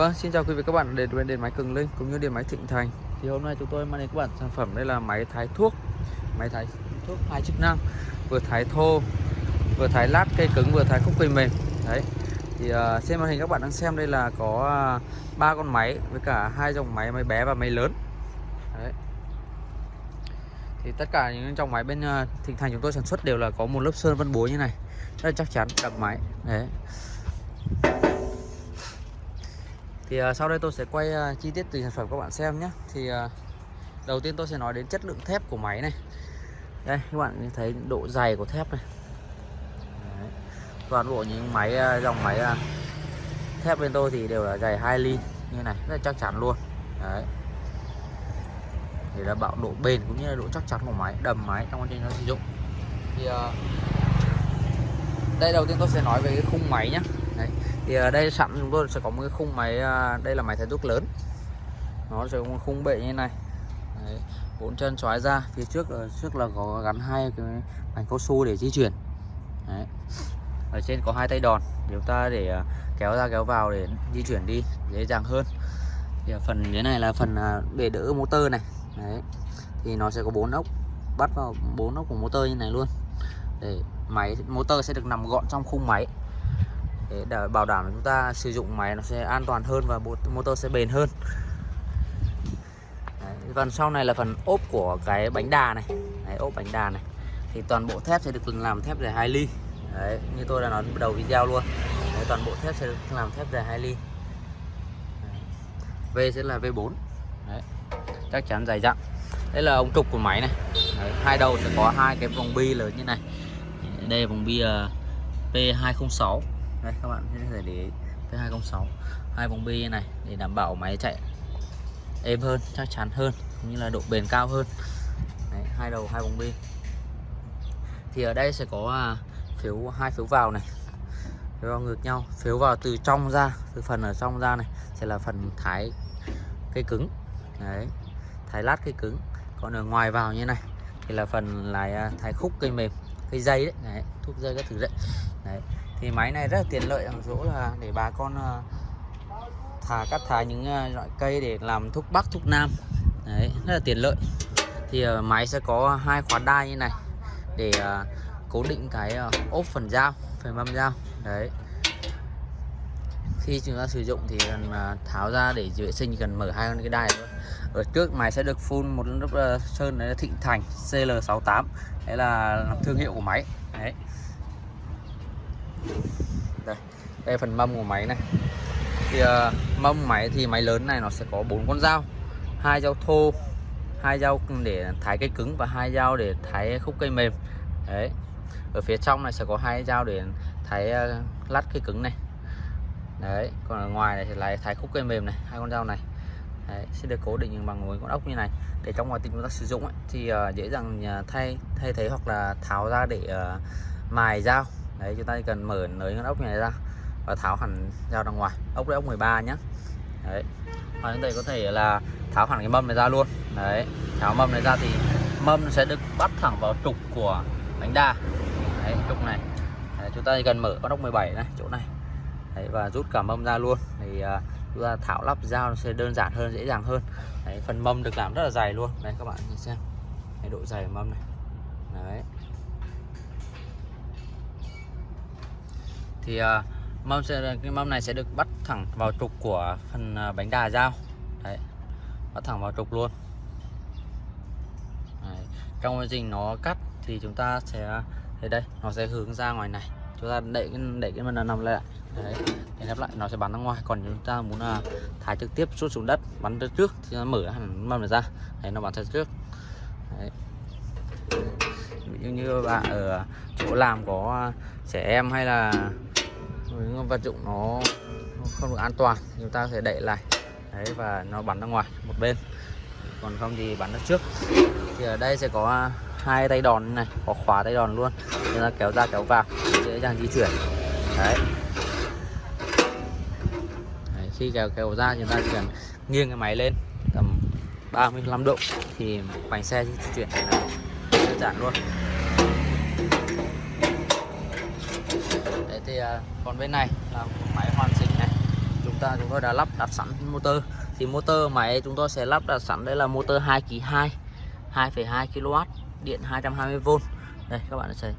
Vâng, xin chào quý vị các bạn đến với điện máy Cường Linh cũng như điện máy Thịnh Thành. Thì hôm nay chúng tôi mang đến các bạn sản phẩm đây là máy thái thuốc, máy thái thuốc hai chức năng, vừa thái thô, vừa thái lát cây cứng, vừa thái khúc cây mềm. Đấy. Thì ờ, uh, trên màn hình các bạn đang xem đây là có ờ, ba uh, con máy với cả hai dòng máy máy bé và máy lớn. Đấy. Thì tất cả những dòng máy bên uh, Thịnh Thành chúng tôi sản xuất đều là có một lớp sơn vân bố như này, rất là chắc chắn, đặc máy. Đấy thì uh, sau đây tôi sẽ quay uh, chi tiết từ sản phẩm các bạn xem nhé. Thì uh, đầu tiên tôi sẽ nói đến chất lượng thép của máy này. Đây các bạn thấy độ dày của thép này. Đấy. toàn bộ những máy uh, dòng máy uh, thép bên tôi thì đều là dày 2 ly như này rất là chắc chắn luôn. Đấy. để đảm bảo độ bền cũng như là độ chắc chắn của máy đầm máy trong quá trình nó sử dụng. Thì uh, đây đầu tiên tôi sẽ nói về cái khung máy nhé. Đấy. thì ở đây sẵn chúng tôi sẽ có một cái khung máy ờ, đây là máy thái thuốc lớn nó sẽ có một khung bệ như này Đấy. bốn chân xoáy ra, phía trước ờ, trước là có gắn hai cái mảnh cao su để di chuyển Đấy. ở trên có hai tay đòn để chúng ta để kéo ra kéo vào để di chuyển đi, dễ dàng hơn thì phần thế này là phần để đỡ motor này Đấy. thì nó sẽ có bốn ốc, bắt vào bốn ốc của motor như này luôn để máy, motor sẽ được nằm gọn trong khung máy để bảo đảm chúng ta sử dụng máy nó sẽ an toàn hơn và motor sẽ bền hơn. Đấy, phần sau này là phần ốp của cái bánh đà này. Đấy, ốp bánh đà này. Thì toàn bộ thép sẽ được làm thép dài 2 ly. Đấy, như tôi đã nói đầu video luôn. Đấy, toàn bộ thép sẽ được làm thép dài 2 ly. Đấy. V sẽ là V4 Đấy, chắc chắn dày dặn. Đây là ống trục của máy này. Đấy, hai đầu sẽ có hai cái vòng bi lớn như này. Đây là vòng bi ờ, uh, P206 đây các bạn có thể để P206 hai vòng bi này để đảm bảo máy chạy êm hơn chắc chắn hơn cũng như là độ bền cao hơn. Đấy, hai đầu hai vòng bi thì ở đây sẽ có à, phiếu hai phiếu vào này. Phiếu vào ngược nhau phiếu vào từ trong ra từ phần ở trong ra này sẽ là phần thái cây cứng. Đấy thái lát cây cứng. Còn ở ngoài vào như này thì là phần là à, thái khúc cây mềm cây dây đấy, đấy thuốc dây các thứ đấy. Đấy thì máy này rất là tiện lợi, ở chỗ là để bà con ờ, thả, cắt thả những ờ, loại cây để làm thuốc bắc, thuốc nam. Đấy, rất là tiện lợi. Thì ờ, máy sẽ có hai khóa đai như này để cố định cái ốp phần dao, phần mâm dao. Đấy. Khi chúng ta sử dụng thì cần tháo ra để vệ sinh, cần mở hai con cái đai thôi ở trước máy sẽ được phun một lớp sơn, đấy là Thịnh Thành CL68 đấy là thương hiệu của máy. Đấy đây đây phần mâm của máy này. Thì uh, mâm máy thì máy lớn này nó sẽ có bốn con dao. Hai dao thô hai dao để thái cây cứng và hai dao để thái khúc cây mềm. Đấy ở phía trong này sẽ có hai dao để thái uh, lát cây cứng này. Đấy còn ở ngoài này thì lại thái khúc cây mềm này hai con dao này. Đấy, sẽ được cố định bằng một con ốc như này. Để trong quá trình chúng ta sử dụng ấy, thì uh, dễ dàng thay thay thế hoặc là tháo ra để uh, mài dao đấy chúng ta chỉ cần mở nới con ốc này ra và tháo hẳn dao ra ngoài. Ốc đấy ốc 13 nhé, đấy. Và chúng ta có thể là tháo hẳn cái mâm này ra luôn. Đấy tháo mâm này ra thì mâm sẽ được bắt thẳng vào trục của bánh đa. Đấy trục này. Đấy, chúng ta chỉ cần mở con ốc 17 này chỗ này. Đấy, và rút cả mâm ra luôn. Thì uh, chúng ta tháo lắp dao nó sẽ đơn giản hơn dễ dàng hơn. Đấy, phần mâm được làm rất là dày luôn. Đấy các bạn nhìn xem. Đấy, độ dày của mâm này. Đấy. Thì uh, mâm sẽ cái mâm này sẽ được bắt thẳng vào trục của phần uh, bánh đà dao đấy bắt thẳng vào trục luôn. Đấy. trong quá trình nó cắt thì chúng ta sẽ thấy đây nó sẽ hướng ra ngoài này. Chúng ta đẩy cái đẩy cái mâm nằm lại. Đấy để lắp lại nó sẽ bắn ra ngoài. Còn chúng ta muốn ờ, là thải trực tiếp xuất xuống đất bắn ra trước thì nó mở hẳn mâm này ra. Đấy nó bắn ra trước. Đấy. ví dụ như bạn ở chỗ làm có trẻ em hay là những vật dụng nó không được an toàn, chúng ta có thể đẩy lại. Đấy, và nó bắn ra ngoài, một bên. Còn không thì bắn ra trước. Thì ở đây sẽ có hai tay đòn này, có khóa tay đòn luôn. Chúng ta kéo ra, kéo vào, dễ dàng di chuyển. Đấy. Khi kéo kéo ra, chúng ta chỉ cần nghiêng cái máy lên tầm 35 độ thì bánh xe di chuyển là đơn giản luôn Đấy thì uh, À, còn bên này là một máy hoàn chỉnh này. Chúng ta chúng tôi đã lắp đặt sẵn motor. Thì motor máy chúng tôi sẽ lắp đặt sẵn đây là motor 2 kg 2 2,2 kW điện 220V đây các bạn sẽ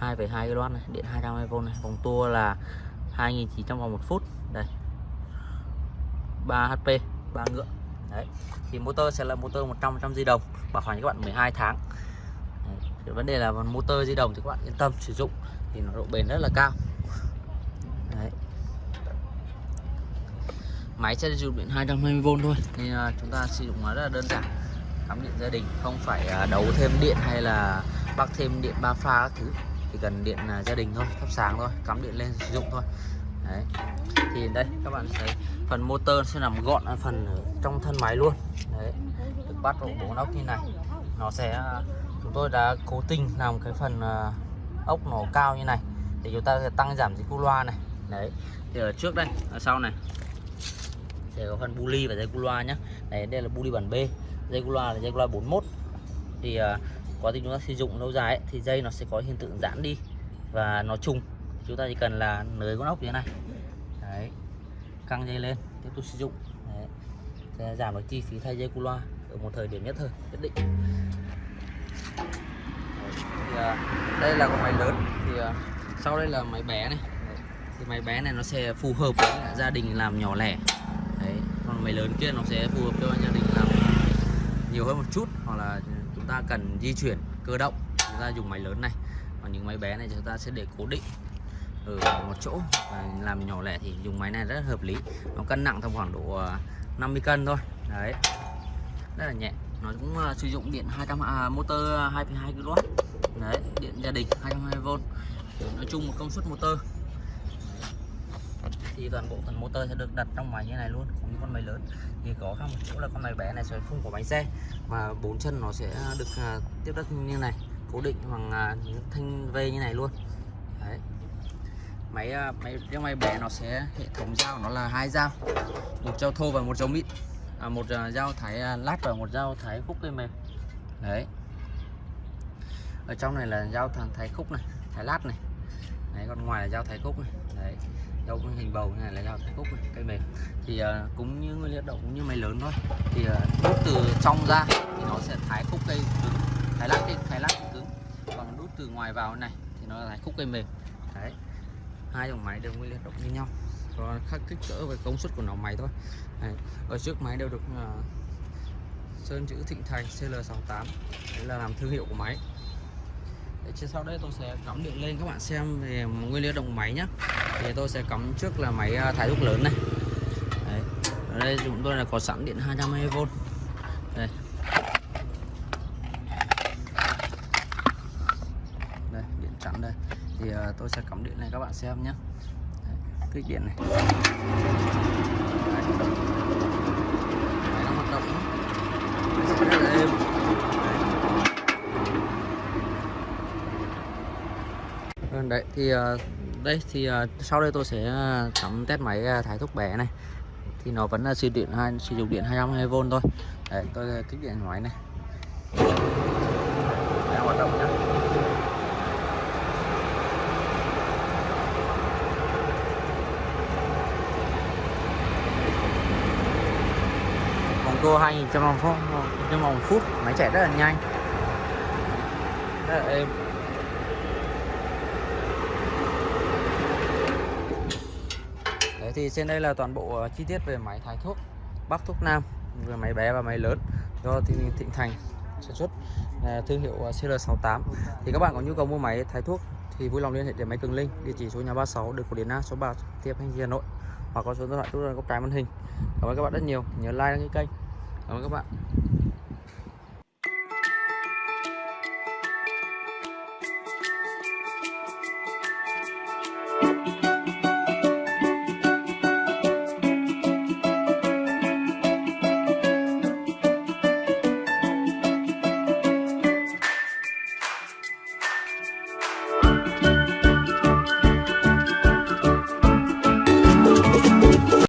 2,2 kW này điện 220V này. Vòng tua là 2.900 vòng một phút. Đây. 3 HP 3 ngựa. Đấy. Thì motor sẽ là motor 100 trăm di động bảo hành các bạn 12 tháng. Đấy. Vấn đề là motor di động thì các bạn yên tâm sử dụng thì nó độ bền rất là cao đấy. máy sẽ dùng điện 220V thôi nên uh, chúng ta sử dụng nó rất là đơn giản. Cắm điện gia đình không phải uh, đấu thêm điện hay là bắc thêm điện ba pha các thứ. Chỉ cần điện uh, gia đình thôi thắp sáng thôi cắm điện lên sử dụng thôi. Đấy. Thì đây các bạn thấy phần motor sẽ nằm gọn ở phần ở trong thân máy luôn. Đấy. Được bắt vào bốn ốc như này. Nó sẽ chúng tôi đã cố tình làm cái phần uh, ốc nó cao như này. Để chúng ta sẽ tăng giảm dịch cu loa này đấy thì ở trước đây ở sau này sẽ có phần buli và dây cu loa nhé đấy đây là buli bản B dây cu loa là dây cu loa 41 thì uh, quá trình chúng ta sử dụng lâu dài ấy, thì dây nó sẽ có hiện tượng giãn đi và nó trùng. Chúng ta chỉ cần là nới con ốc như thế này. Đấy căng dây lên tiếp tục sử dụng. Đấy. sẽ giảm được chi phí thay dây cu loa ở một thời điểm nhất thời nhất định. Đấy. Thì, uh, đây là con máy lớn. Thì uh, sau đây là máy bé này cái máy bé này nó sẽ phù hợp với gia đình làm nhỏ lẻ. Đấy còn máy lớn kia nó sẽ phù hợp cho gia đình làm nhiều hơn một chút hoặc là chúng ta cần di chuyển cơ động chúng ta dùng máy lớn này. Còn những máy bé này chúng ta sẽ để cố định ở một chỗ và làm nhỏ lẻ thì dùng máy này rất hợp lý. Nó cân nặng tầm khoảng độ ờ, 50 cân thôi. Đấy rất là nhẹ. Nó cũng uh, sử dụng điện 200 à, motor 2,2 kW đấy điện gia đình 220V nói chung một công suất motor thì toàn bộ phần motor sẽ được đặt trong máy như này luôn cũng như con máy lớn. Thì có khác một chỗ là con máy bé này sẽ không có bánh xe mà bốn chân nó sẽ được uh, tiếp đất như này cố định bằng uh, những thanh v như này luôn. Đấy. Máy à, máy cái máy bé nó sẽ hệ thống dao nó là hai dao một dao thô và một dao mịn. À, một uh, dao thái uh, lát và một dao thái khúc cây mềm. Đấy. Ở trong này là dao thằng thái khúc này thái lát này. Đấy còn ngoài là dao thái khúc này. Đấy dao hình bầu này là dao thái cúc này, cây mềm thì uh, cũng như nguyên liệu đậu cũng như máy lớn thôi. Thì ờ, uh, đút từ trong ra thì nó sẽ thái khúc cây cứng thái lát cây thái lát cứng. Còn đút từ ngoài vào này thì nó là thái khúc cây mềm. Đấy. Hai dòng máy đều nguyên liệu động như nhau. Còn khác kích cỡ và công suất của nó máy thôi. Đấy. ở trước máy đều được uh, sơn chữ Thịnh Thành CL68 đấy là làm thương hiệu của máy trên sau đây tôi sẽ cắm điện lên các bạn xem về nguyên liệu động máy nhé thì tôi sẽ cắm trước là máy à, thái thuốc lớn này. Đấy. ở đây chúng tôi là có sẵn điện 220V đây. Đây điện trắng đây. Thì uh, tôi sẽ cắm điện này các bạn xem nhé kích điện này. Đấy. Đấy, nó hoạt động sẽ rất là êm Đấy. Vâng, đấy, thì ờ, đây thì ờ, sau đây tôi sẽ ờ, cắm test máy thái thuốc bé này. Thì nó vẫn là sử dụng hai sử dụng điện 220V thôi. Đấy, tôi kích điện máy này. Đang hoạt động nhé tua 2100 vòng phút trong vòng phút, máy chạy rất là nhanh. Rất là êm Đấy thì trên đây là toàn bộ ờ, chi tiết về máy thái thuốc Bắc Thuốc Nam về máy bé và máy lớn do Thịnh Thành sản xuất thương hiệu ờ, CL68 thì các bạn có nhu cầu mua máy thái thuốc thì vui lòng liên hệ đến máy Cường Linh, địa chỉ số nhà 36 đường Cổ Điển A, số 3 tiếp Thanh Hà Nội, hoặc có số điện thoại tôi góc trái màn hình. Cảm ơn các bạn rất nhiều, nhớ like đăng ký kênh. Cảm ơn các bạn.